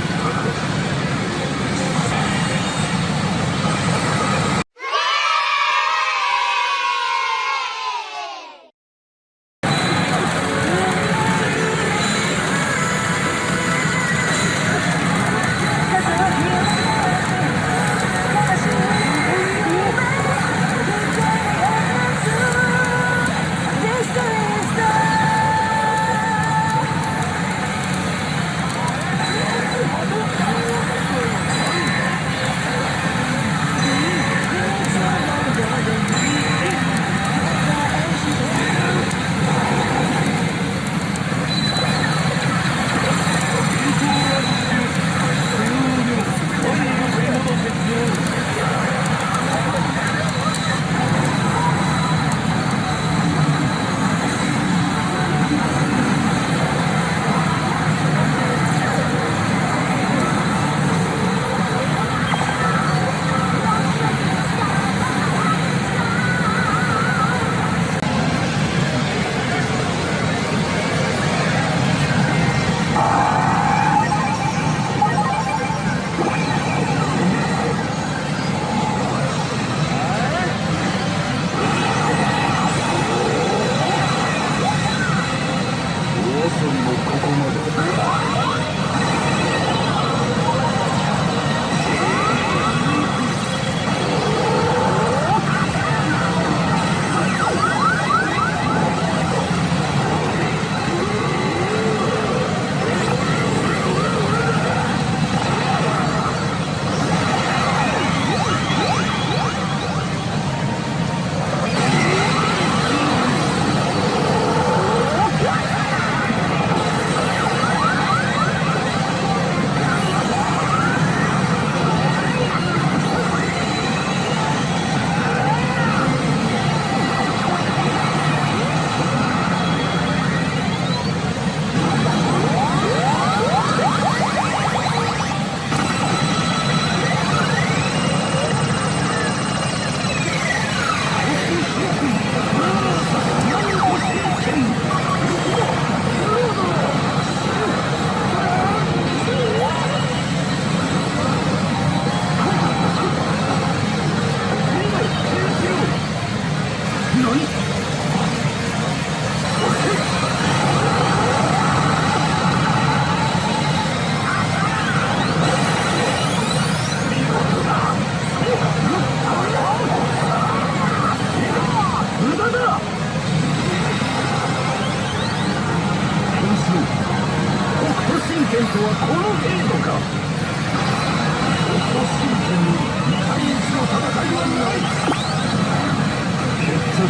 Thank you.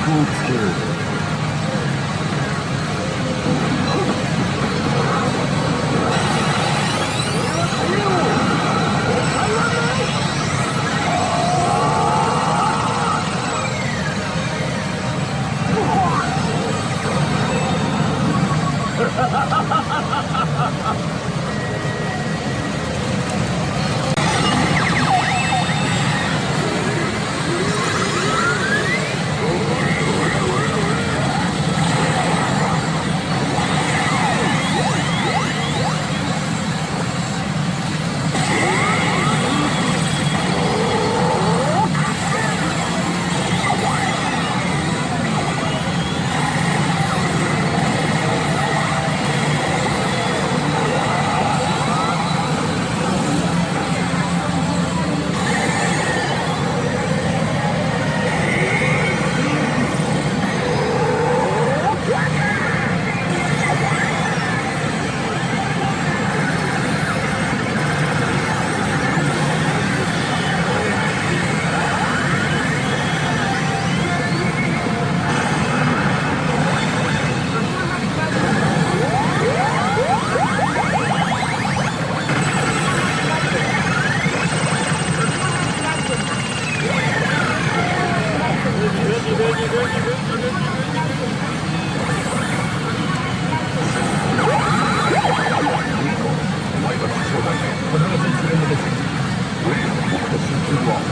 cold spirit.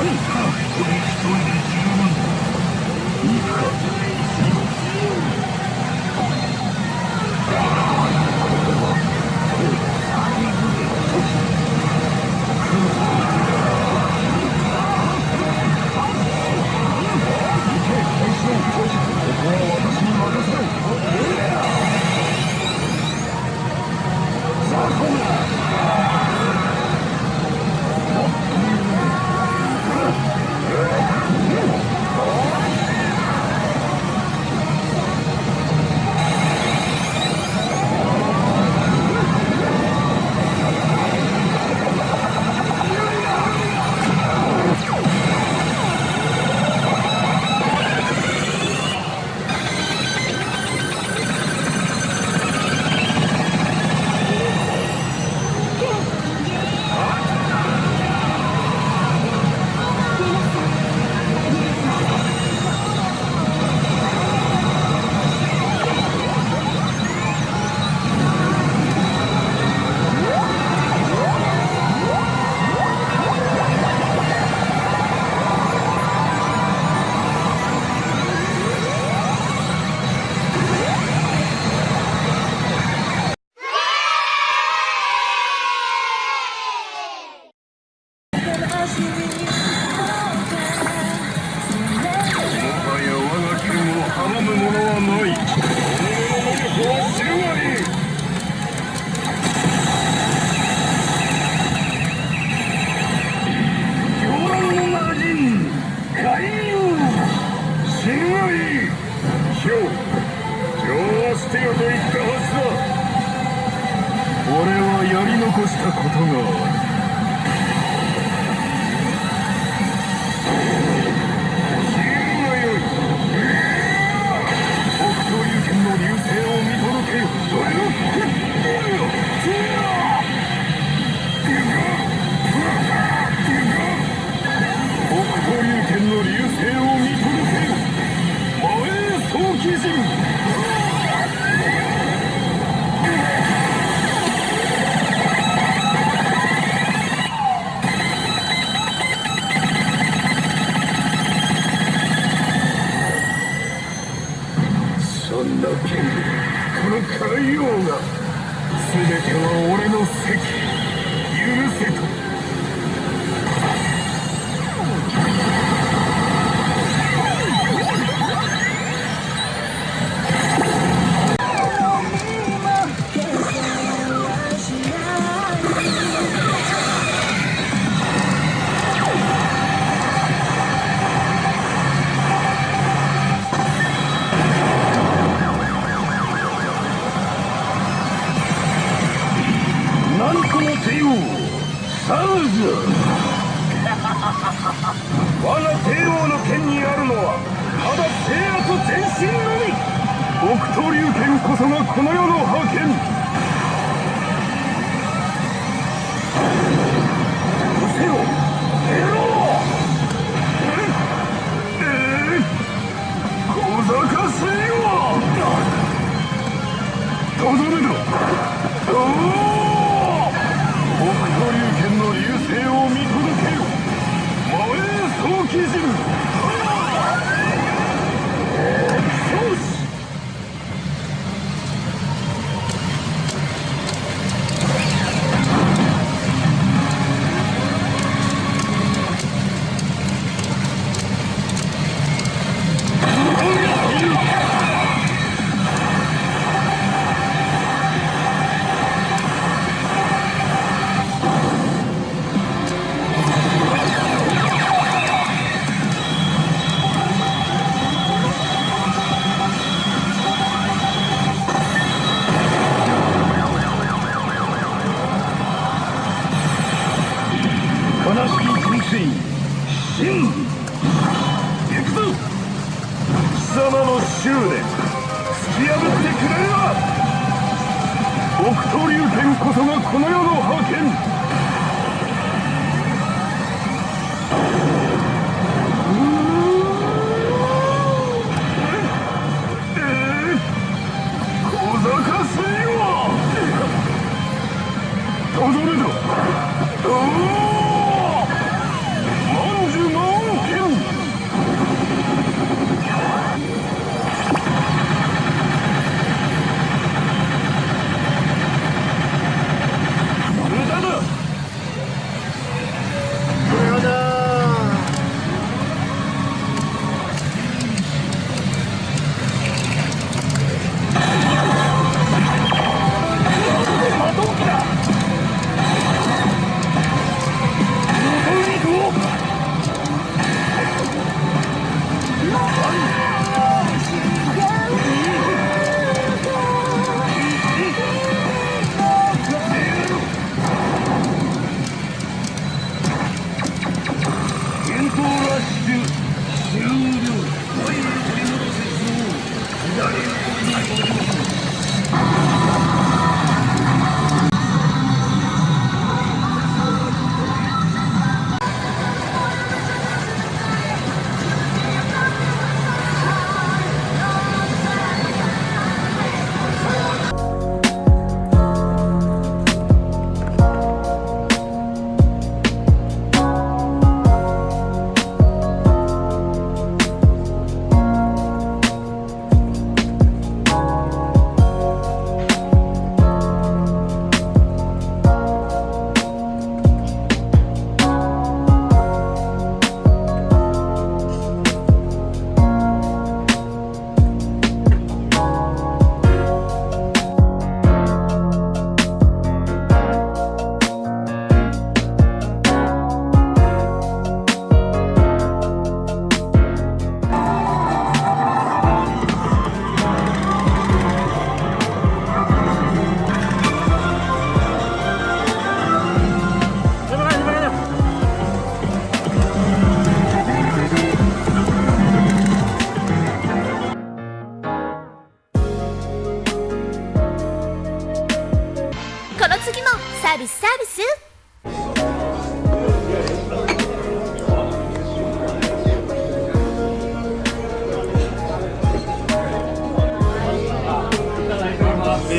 可以。死ぬがいい今日上は捨てよと言ったはずだ。俺はやり残したことがある。とどめだ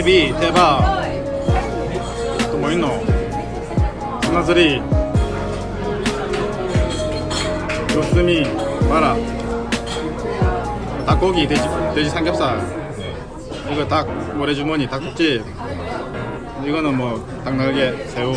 베이비 대박 또 뭐 있노? 하나쓰리 요스미 마라. 닭고기 돼지, 돼지 삼겹살. 이거 닭 모래주머니 닭국집. 이거는 뭐 닭날개 새우